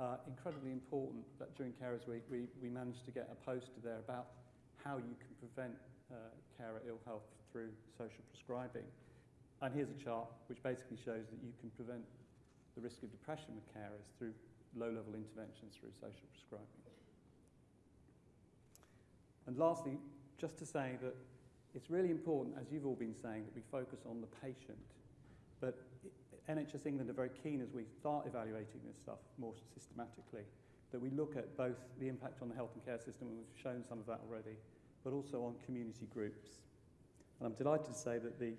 Speaker 3: Uh, incredibly important that during Carers Week we, we managed to get a poster there about how you can prevent uh, carer ill health through social prescribing. And here's a chart which basically shows that you can prevent the risk of depression with carers through low-level interventions through social prescribing. And lastly, just to say that it's really important, as you've all been saying, that we focus on the patient. But NHS England are very keen as we start evaluating this stuff more systematically, that we look at both the impact on the health and care system, and we've shown some of that already, but also on community groups. And I'm delighted to say that the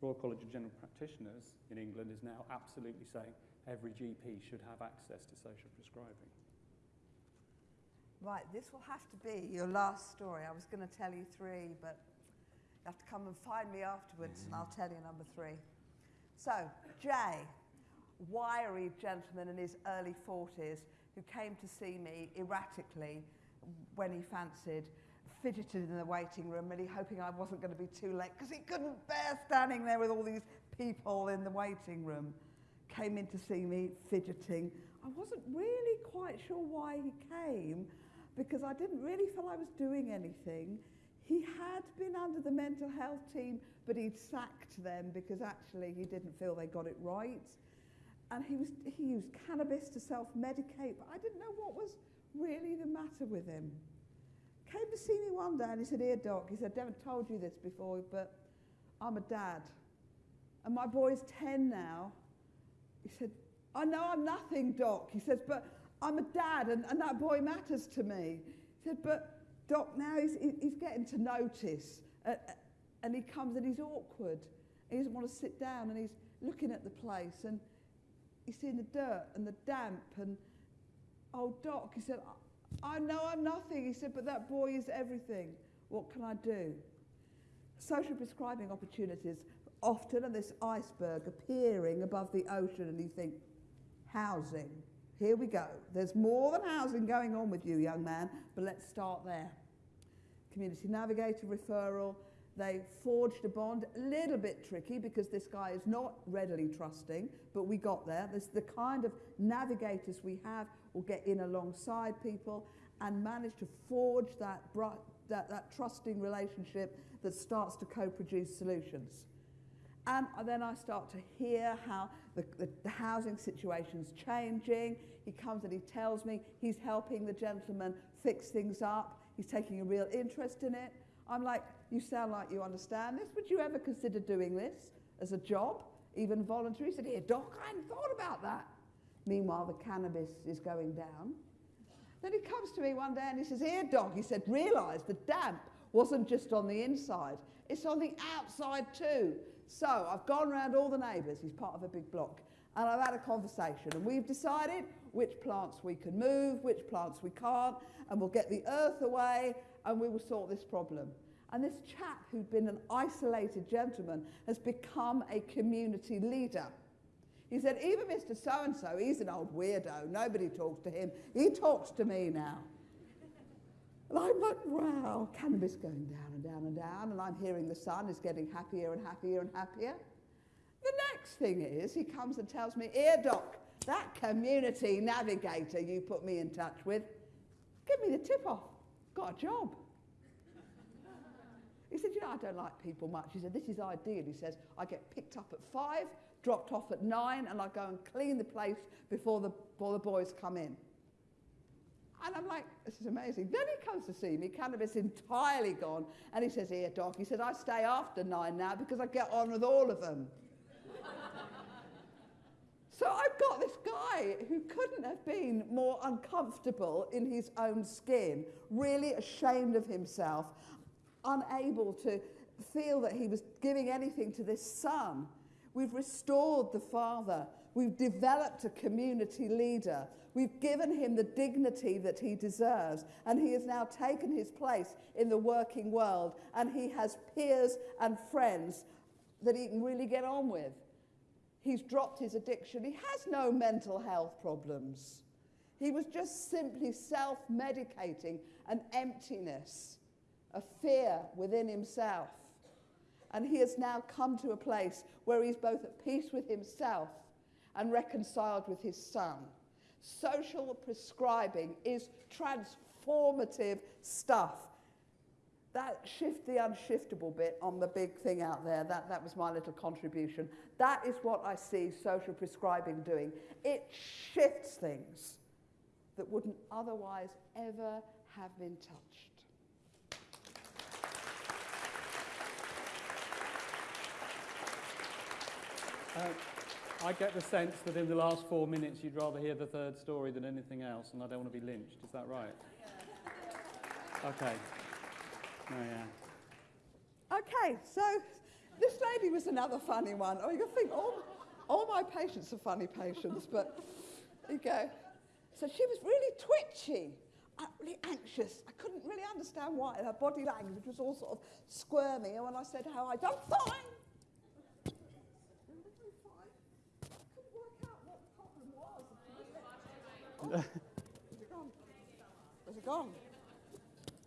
Speaker 3: Royal College of General Practitioners in England is now absolutely saying every GP should have access to social prescribing.
Speaker 4: Right, this will have to be your last story. I was going to tell you three, but you have to come and find me afterwards and I'll tell you number three. So, Jay, wiry gentleman in his early 40s who came to see me erratically when he fancied, fidgeted in the waiting room, really hoping I wasn't going to be too late because he couldn't bear standing there with all these people in the waiting room. Came in to see me fidgeting. I wasn't really quite sure why he came because I didn't really feel I was doing anything. He had been under the mental health team, but he'd sacked them because actually he didn't feel they got it right. And he, was, he used cannabis to self-medicate, but I didn't know what was really the matter with him. Came to see me one day and he said, here, doc, he said, I haven't told you this before, but I'm a dad. And my boy's 10 now. He said, I know I'm nothing, doc. He says, but I'm a dad and, and that boy matters to me. He said, but doc, now he's, he's getting to notice. Uh, uh, and he comes and he's awkward. He doesn't want to sit down and he's looking at the place and he's seeing the dirt and the damp and, oh, doc, he said, I know I'm nothing. He said, but that boy is everything. What can I do? Social prescribing opportunities often are this iceberg appearing above the ocean and you think, housing. Here we go. There's more than housing going on with you, young man, but let's start there. Community navigator referral. They forged a bond, a little bit tricky because this guy is not readily trusting, but we got there. There's the kind of navigators we have will get in alongside people and manage to forge that, that, that trusting relationship that starts to co produce solutions. And then I start to hear how the, the, the housing situation's changing. He comes and he tells me he's helping the gentleman fix things up. He's taking a real interest in it. I'm like, you sound like you understand this. Would you ever consider doing this as a job, even voluntary? He said, here, doc, I hadn't thought about that. Meanwhile, the cannabis is going down. Then he comes to me one day and he says, here, doc, he said, realise the damp wasn't just on the inside, it's on the outside too. So I've gone around all the neighbours, he's part of a big block, and I've had a conversation and we've decided which plants we can move, which plants we can't, and we'll get the earth away and we will sort this problem. And this chap who'd been an isolated gentleman has become a community leader. He said, even Mr. So-and-so, he's an old weirdo. Nobody talks to him. He talks to me now. And I'm like, wow, cannabis going down and down and down. And I'm hearing the son is getting happier and happier and happier. The next thing is he comes and tells me, here, doc, that community navigator you put me in touch with, give me the tip off. Got a job. He said, you know, I don't like people much. He said, this is ideal. He says, I get picked up at five, dropped off at nine, and I go and clean the place before the, before the boys come in. And I'm like, this is amazing. Then he comes to see me, cannabis entirely gone, and he says, here, doc, he said, I stay after nine now because I get on with all of them. (laughs) so I've got this guy who couldn't have been more uncomfortable in his own skin, really ashamed of himself, unable to feel that he was giving anything to this son. We've restored the father. We've developed a community leader. We've given him the dignity that he deserves. And he has now taken his place in the working world. And he has peers and friends that he can really get on with. He's dropped his addiction. He has no mental health problems. He was just simply self medicating an emptiness a fear within himself. And he has now come to a place where he's both at peace with himself and reconciled with his son. Social prescribing is transformative stuff. That shift the unshiftable bit on the big thing out there, that, that was my little contribution. That is what I see social prescribing doing. It shifts things that wouldn't otherwise ever have been touched.
Speaker 3: Uh, I get the sense that in the last four minutes you'd rather hear the third story than anything else, and I don't want to be lynched. Is that right? Okay. Oh, yeah.
Speaker 4: Okay, so this lady was another funny one. Oh, you think all, all my patients are funny patients, but you go. So she was really twitchy, uh, really anxious. I couldn't really understand why. Her body language was all sort of squirmy. And when I said how I'd done fine, Where's it gone? Where's it gone?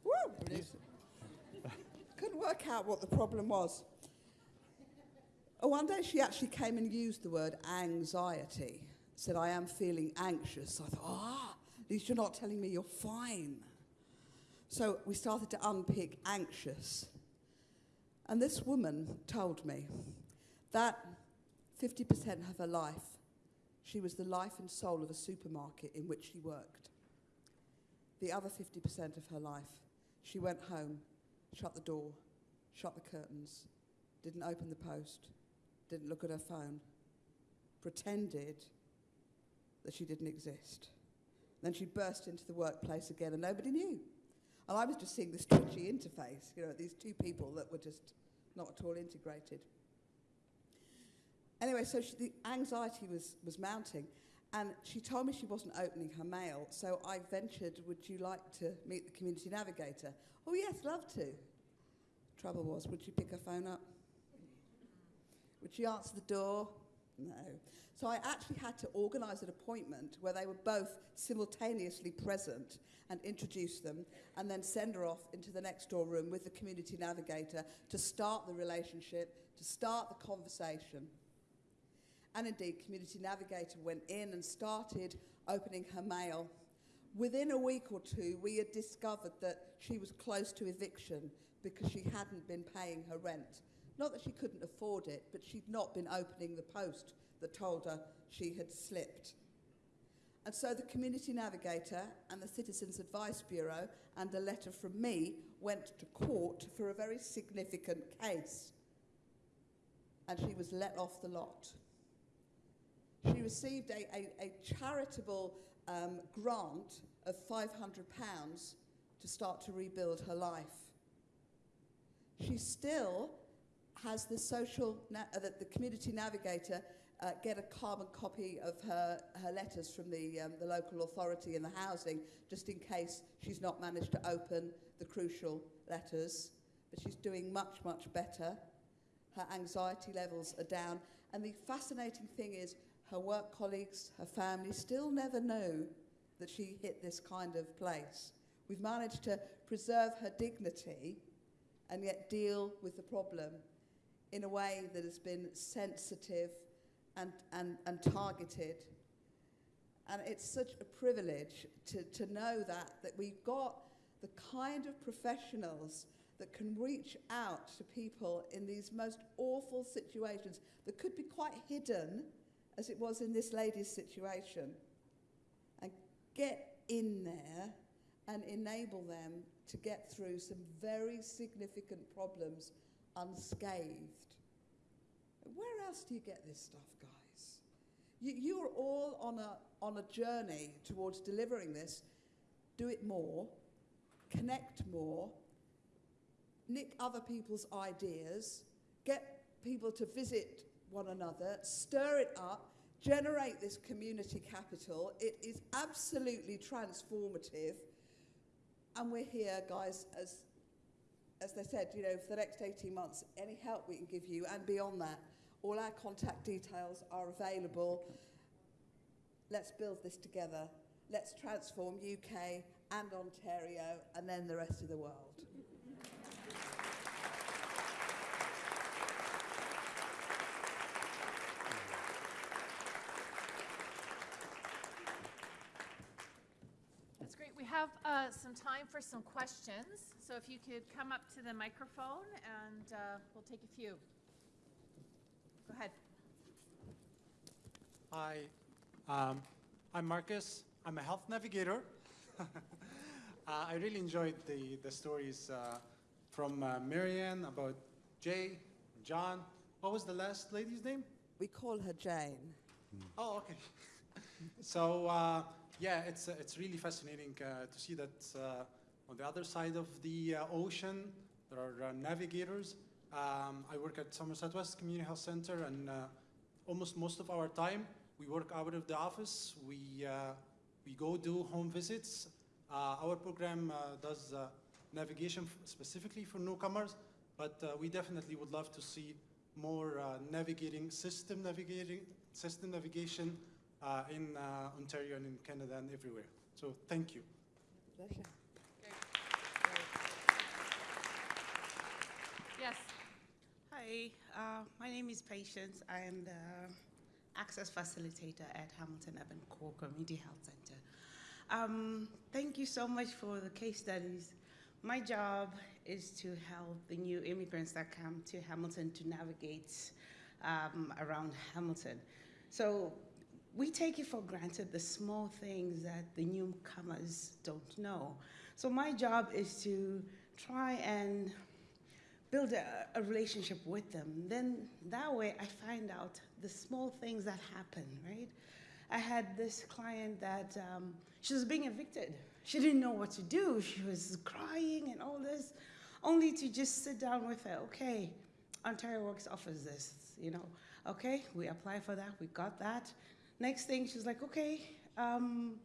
Speaker 4: Woo! Couldn't work out what the problem was. Oh, one day she actually came and used the word anxiety. Said, I am feeling anxious. I thought, ah, at least you're not telling me you're fine. So we started to unpick anxious. And this woman told me that 50% of her life she was the life and soul of a supermarket in which she worked. The other 50% of her life, she went home, shut the door, shut the curtains, didn't open the post, didn't look at her phone, pretended that she didn't exist. Then she burst into the workplace again and nobody knew. And I was just seeing this twitchy interface, you know, these two people that were just not at all integrated. Anyway, so she, the anxiety was, was mounting, and she told me she wasn't opening her mail, so I ventured, would you like to meet the community navigator? Oh, yes, love to. Trouble was, would she pick her phone up? Would she answer the door? No. So I actually had to organise an appointment where they were both simultaneously present and introduce them, and then send her off into the next door room with the community navigator to start the relationship, to start the conversation. And indeed, Community Navigator went in and started opening her mail. Within a week or two, we had discovered that she was close to eviction because she hadn't been paying her rent Not that she couldn't afford it, but she'd not been opening the post that told her she had slipped. And so the Community Navigator and the Citizens Advice Bureau and a letter from me went to court for a very significant case. And she was let off the lot. She received a, a, a charitable um, grant of £500 to start to rebuild her life. She still has the social, uh, the, the community navigator uh, get a carbon copy of her, her letters from the, um, the local authority and the housing, just in case she's not managed to open the crucial letters. But she's doing much, much better. Her anxiety levels are down. And the fascinating thing is, her work colleagues, her family still never know that she hit this kind of place. We've managed to preserve her dignity and yet deal with the problem in a way that has been sensitive and, and, and targeted. And it's such a privilege to, to know that, that we've got the kind of professionals that can reach out to people in these most awful situations that could be quite hidden, as it was in this lady's situation, and get in there and enable them to get through some very significant problems unscathed. Where else do you get this stuff, guys? You, you're all on a, on a journey towards delivering this. Do it more, connect more, nick other people's ideas, get people to visit one another, stir it up, generate this community capital. It is absolutely transformative. And we're here, guys, as, as they said, you know, for the next 18 months, any help we can give you and beyond that, all our contact details are available. Let's build this together. Let's transform UK and Ontario and then the rest of the world.
Speaker 1: That's great. We have uh, some time for some questions. So if you could come up to the microphone and uh, we'll take a few. Go ahead.
Speaker 5: Hi, um, I'm Marcus. I'm a health navigator. (laughs) uh, I really enjoyed the, the stories uh, from uh, Marie Anne about Jay, John. What was the last lady's name?
Speaker 4: We call her Jane.
Speaker 5: Oh, okay. (laughs) so uh, yeah, it's uh, it's really fascinating uh, to see that uh, on the other side of the ocean there are navigators. Um, I work at Somerset West Community Health Center, and almost most of our time we work out of the office. We we go do home visits. Our program does navigation specifically for newcomers, but uh, we definitely would love to see more uh, navigating system navigating system navigation uh, in uh, Ontario and in Canada and everywhere. So thank you.
Speaker 4: Pleasure.
Speaker 1: Yes.
Speaker 6: Hi, uh, my name is Patience. I am the access facilitator at Hamilton Urban Core Community Health Center. Um, thank you so much for the case studies. My job is to help the new immigrants that come to Hamilton to navigate um, around Hamilton. So we take it for granted the small things that the newcomers don't know. So my job is to try and build a, a relationship with them. Then that way I find out the small things that happen, right? I had this client that um, she was being evicted. She didn't know what to do. She was crying and all this, only to just sit down with her. Okay, Ontario Works offers this, you know. Okay, we apply for that. We got that. Next thing, she's like, okay, um,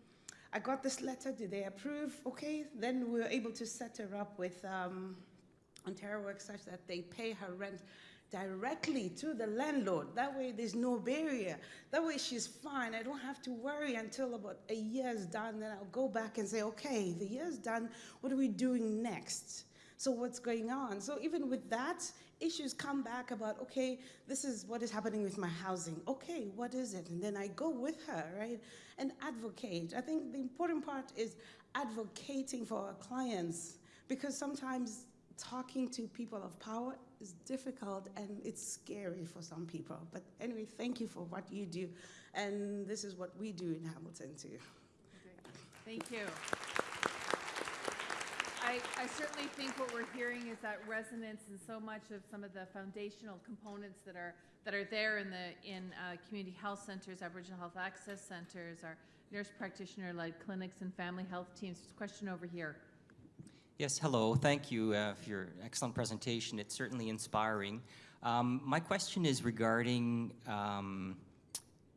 Speaker 6: I got this letter. Did they approve? Okay, then we were able to set her up with. Um, Ontario Works such that they pay her rent directly to the landlord. That way, there's no barrier. That way, she's fine. I don't have to worry until about a year's done. Then I'll go back and say, okay, the year's done. What are we doing next? So, what's going on? So, even with that, issues come back about, okay, this is what is happening with my housing. Okay, what is it? And then I go with her, right, and advocate. I think the important part is advocating for our clients because sometimes talking to people of power is difficult and it's scary for some people. But anyway, thank you for what you do. And this is what we do in Hamilton too.
Speaker 1: Thank you. I, I certainly think what we're hearing is that resonance and so much of some of the foundational components that are that are there in the in uh, community health centers, Aboriginal health access centers, our nurse practitioner-led clinics and family health teams. There's a question over here.
Speaker 7: Yes, hello. Thank you uh, for your excellent presentation. It's certainly inspiring. Um, my question is regarding um,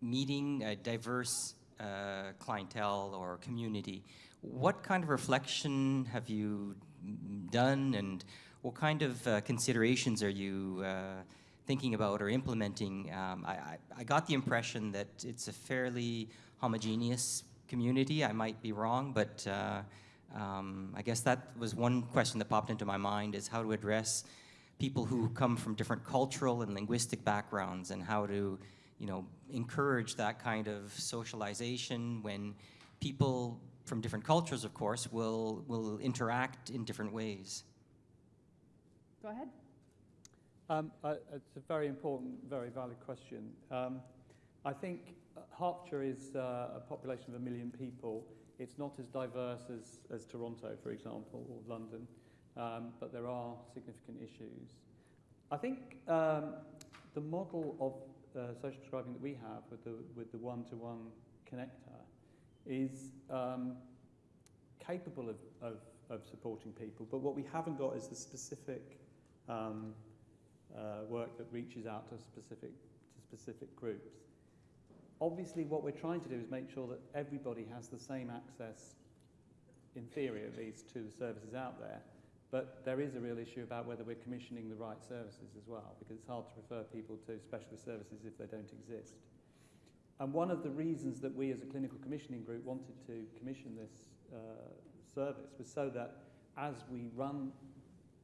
Speaker 7: meeting a diverse uh, clientele or community. What kind of reflection have you done and what kind of uh, considerations are you uh, thinking about or implementing? Um, I, I, got the impression that it's a fairly homogeneous community. I might be wrong, but uh, um, I guess that was one question that popped into my mind is how to address people who come from different cultural and linguistic backgrounds and how to, you know, encourage that kind of socialization when people from different cultures, of course, will, will interact in different ways.
Speaker 1: Go ahead.
Speaker 3: Um, uh, it's a very important, very valid question. Um, I think uh, Hertfordshire is uh, a population of a million people. It's not as diverse as, as Toronto, for example, or London, um, but there are significant issues. I think um, the model of uh, social prescribing that we have with the, with the one-to-one connector is um, capable of, of, of supporting people, but what we haven't got is the specific um, uh, work that reaches out to specific, to specific groups. Obviously, what we're trying to do is make sure that everybody has the same access, in theory at least, to the services out there. But there is a real issue about whether we're commissioning the right services as well, because it's hard to refer people to specialist services if they don't exist. And one of the reasons that we as a clinical commissioning group wanted to commission this uh, service was so that as we run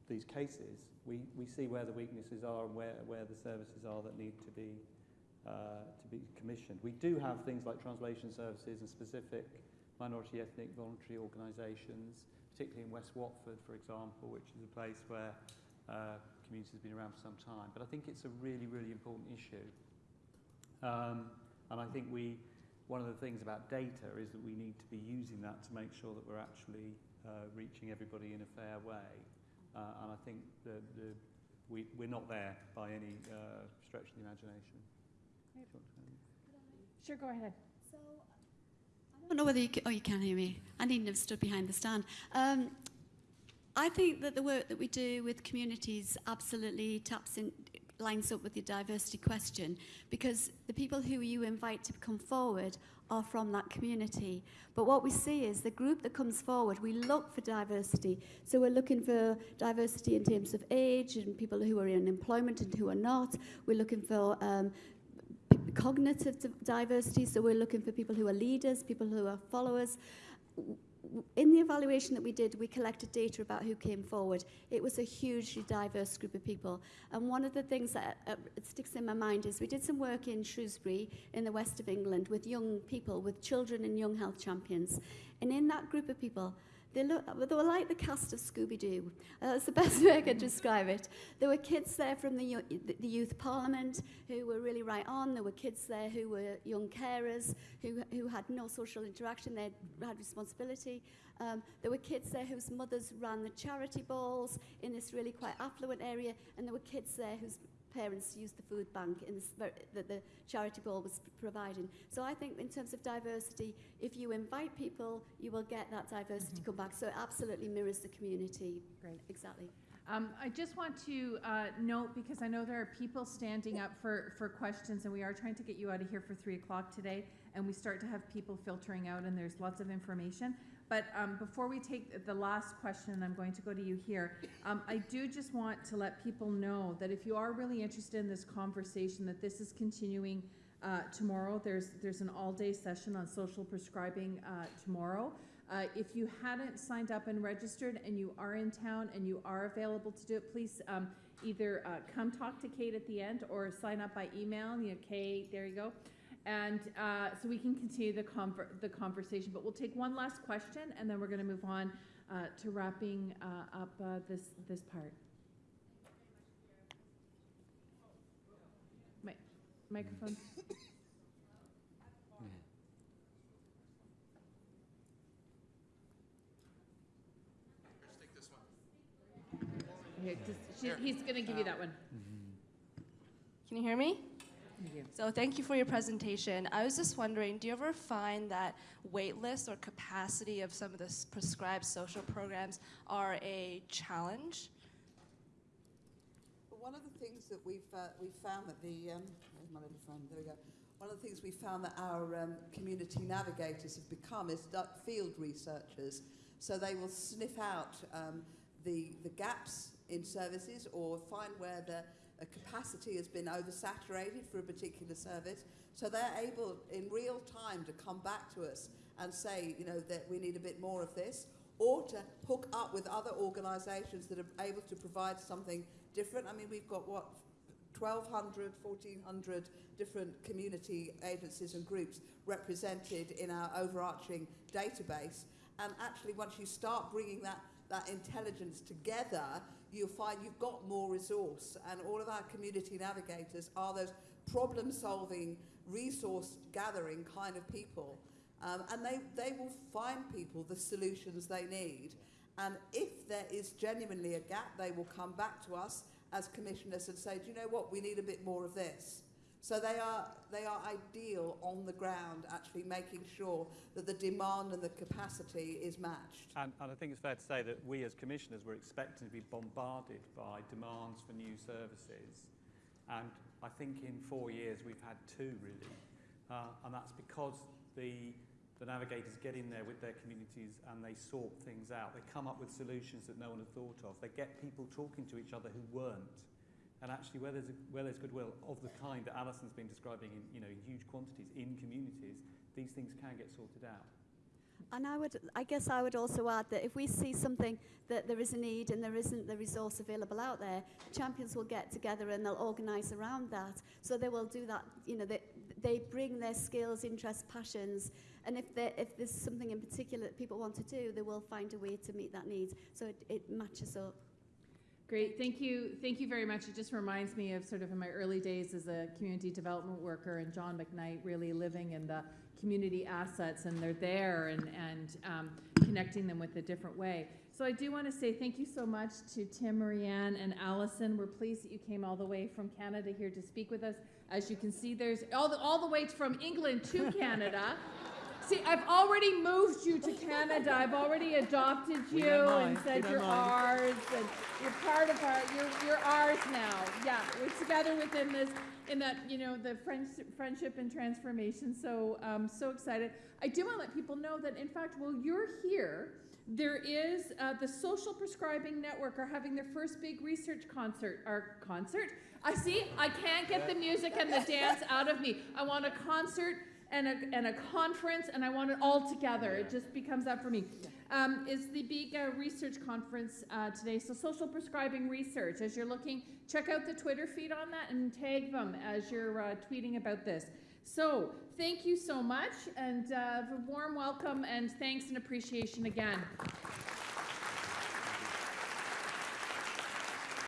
Speaker 3: these cases, we, we see where the weaknesses are and where, where the services are that need to be uh, to be commissioned. We do have things like translation services and specific minority ethnic voluntary organisations, particularly in West Watford, for example, which is a place where uh, community has been around for some time. But I think it's a really, really important issue. Um, and I think we, one of the things about data is that we need to be using that to make sure that we're actually uh, reaching everybody in a fair way. Uh, and I think the, the, we, we're not there by any uh, stretch of the imagination.
Speaker 1: Sure, go ahead.
Speaker 2: So, I don't know whether you can, oh, you can hear me. I needn't have stood behind the stand. Um, I think that the work that we do with communities absolutely taps in, lines up with the diversity question because the people who you invite to come forward are from that community. But what we see is the group that comes forward, we look for diversity. So we're looking for diversity in terms of age and people who are in employment and who are not. We're looking for um, cognitive diversity, so we're looking for people who are leaders, people who are followers. In the evaluation that we did, we collected data about who came forward. It was a hugely diverse group of people. And one of the things that uh, sticks in my mind is we did some work in Shrewsbury, in the west of England, with young people, with children and young health champions. And in that group of people, they, look, they were like the cast of Scooby-Doo. Uh, that's the (laughs) best way I could describe it. There were kids there from the, the youth parliament who were really right on. There were kids there who were young carers who, who had no social interaction. They had responsibility. Um, there were kids there whose mothers ran the charity balls in this really quite affluent area. And there were kids there whose parents used the food bank in this, that the charity ball was providing. So I think in terms of diversity, if you invite people, you will get that diversity mm-hmm. come back. So it absolutely mirrors the community.
Speaker 1: Great.
Speaker 2: Exactly.
Speaker 1: Um, I just want to uh, note, because I know there are people standing up for, for questions, and we are trying to get you out of here for 3 o'clock today, and we start to have people filtering out, and there's lots of information. But um, before we take the last question, I'm going to go to you here. Um, I do just want to let people know that if you are really interested in this conversation, that this is continuing uh, tomorrow. There's there's an all-day session on social prescribing uh, tomorrow. Uh, if you hadn't signed up and registered and you are in town and you are available to do it, please um, either uh, come talk to Kate at the end or sign up by email. You know, Kate, there you go. And uh, so we can continue the, conver the conversation, but we'll take one last question and then we're going to move on uh, to wrapping uh, up uh, this, this part. Mi- Microphone. Here, just- she- He's going to give you that one.
Speaker 8: Can you hear me?
Speaker 1: Thank you.
Speaker 8: So thank you for your presentation. I was just wondering, do you ever find that wait lists or capacity of some of the prescribed social programs are a challenge?
Speaker 4: But one of the things that we've uh, we found that the um, where's my little friend? There we go. One of the things we found that our um, community navigators have become is du- field researchers. So they will sniff out um, the the gaps in services or find where the uh, capacity has been oversaturated for a particular service. So they're able in real time to come back to us and say, you know, that we need a bit more of this, or to hook up with other organisations that are able to provide something different. I mean, we've got what 1,200, 1,400 different community agencies and groups represented in our overarching database. And actually, once you start bringing that, that intelligence together, you'll find you've got more resource. And all of our community navigators are those problem solving, resource gathering kind of people. Um, and they, they will find people the solutions they need. And if there is genuinely a gap, they will come back to us as commissioners and say, do you know what, we need a bit more of this. So they are, they are ideal on the ground, actually making sure that the demand and the capacity is matched.
Speaker 3: And, and I think it's fair to say that we as commissioners were expecting to be bombarded by demands for new services. And I think in four years we've had two really. Uh, and that's because the, the navigators get in there with their communities and they sort things out. They come up with solutions that no one had thought of. They get people talking to each other who weren't. And actually, where there's, where there's goodwill of the kind that Alison's been describing in you know, huge quantities in communities, these things can get sorted out.
Speaker 2: And I would, I guess I would also add that if we see something that there is a need and there isn't the resource available out there, champions will get together and they'll organise around that. So they will do that, you know, they, they bring their skills, interests, passions, and if, if there's something in particular that people want to do, they will find a way to meet that need. So it, it matches up.
Speaker 1: Great, thank you, thank you very much. It just reminds me of sort of in my early days as a community development worker and John McKnight really living in the community assets and they're there and, and um, connecting them with a different way. So I do want to say thank you so much to Tim, Marie Anne, and Alison. We're pleased that you came all the way from Canada here to speak with us. As you can see, there's all the, all the way from England to Canada. (laughs) See, I've already moved you to Canada. I've already adopted you and said you're ours, and you're part of our. You're you're ours now. Yeah, we're together within this, in that you know the friends, friendship and transformation. So um, so excited. I do want to let people know that in fact, while you're here, there is uh, the Social Prescribing Network are having their first big research concert. Or concert. I see. I can't get the music and the dance out of me. I want a concert and a, and a conference, and I want it all together. It just becomes that for me. Um, is the big uh, research conference uh, today. So, social prescribing research. As you're looking, check out the Twitter feed on that and tag them as you're uh, tweeting about this. So, thank you so much, and uh, a warm welcome and thanks and appreciation again.